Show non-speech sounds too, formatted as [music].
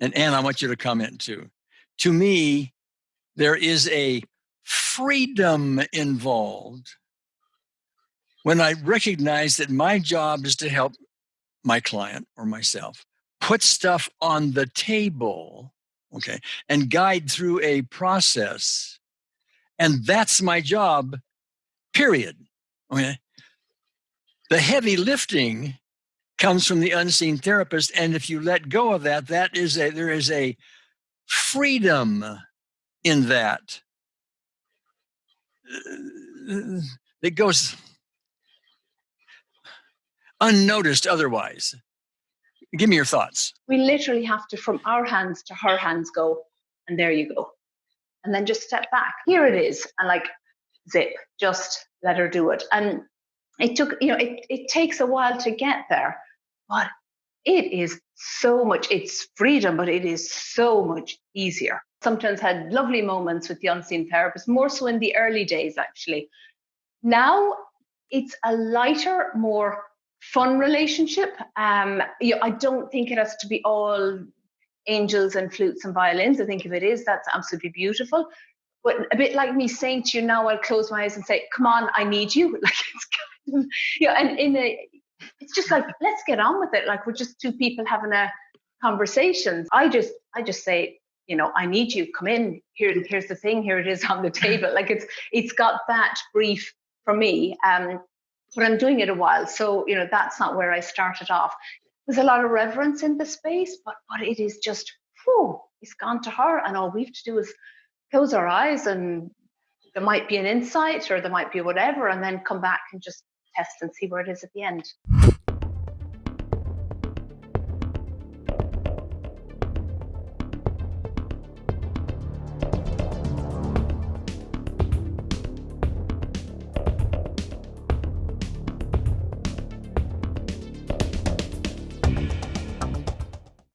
and Anne, I want you to comment too. To me, there is a freedom involved when I recognize that my job is to help my client or myself put stuff on the table, okay, and guide through a process. And that's my job, period. Okay. The heavy lifting comes from the unseen therapist. And if you let go of that, that is a there is a freedom in that that goes unnoticed otherwise. Give me your thoughts. We literally have to, from our hands to her hands, go, and there you go. And then just step back. Here it is. And like, zip, just let her do it. And it took, you know, it, it takes a while to get there, but it is so much, it's freedom, but it is so much easier. Sometimes had lovely moments with the unseen therapist, more so in the early days, actually. Now it's a lighter, more fun relationship. Um, you know, I don't think it has to be all angels and flutes and violins. I think if it is, that's absolutely beautiful. But a bit like me saying to you now, I'll close my eyes and say, "Come on, I need you." [laughs] Like it's kind of, and in a, just like let's get on with it. Like we're just two people having a conversation. I just, I just say, you know, I need you. Come in. Here, here's the thing. Here it is on the table. Like it's, it's got that brief for me. Um, but I'm doing it a while. So, you know, that's not where I started off. There's a lot of reverence in the space, but but it is just, whew, it's gone to her. And all we have to do is close our eyes and there might be an insight or there might be whatever, and then come back and just test and see where it is at the end.